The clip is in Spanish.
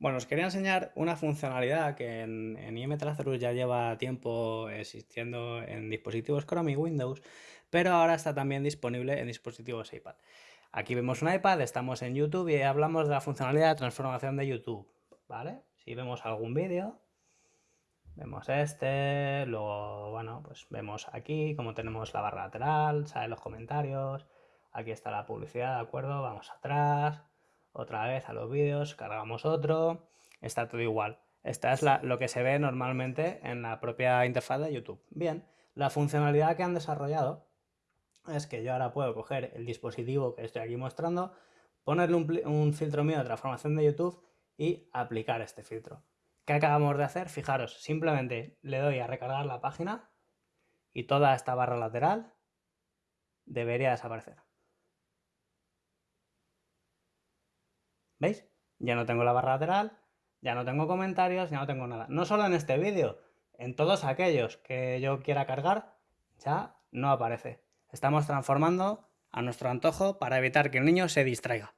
Bueno, os quería enseñar una funcionalidad que en, en ya lleva tiempo existiendo en dispositivos Chrome y Windows, pero ahora está también disponible en dispositivos iPad. Aquí vemos un iPad, estamos en YouTube y hablamos de la funcionalidad de transformación de YouTube, ¿vale? Si vemos algún vídeo, vemos este, luego, bueno, pues vemos aquí como tenemos la barra lateral, salen los comentarios, aquí está la publicidad, ¿de acuerdo? Vamos atrás, otra vez a los vídeos, cargamos otro, está todo igual. Esta es lo que se ve normalmente en la propia interfaz de YouTube. Bien, la funcionalidad que han desarrollado es que yo ahora puedo coger el dispositivo que estoy aquí mostrando, ponerle un, un filtro mío de transformación de YouTube y aplicar este filtro. ¿Qué acabamos de hacer? Fijaros, simplemente le doy a recargar la página y toda esta barra lateral debería desaparecer. ¿Veis? Ya no tengo la barra lateral, ya no tengo comentarios, ya no tengo nada. No solo en este vídeo, en todos aquellos que yo quiera cargar, ya no aparece. Estamos transformando a nuestro antojo para evitar que el niño se distraiga.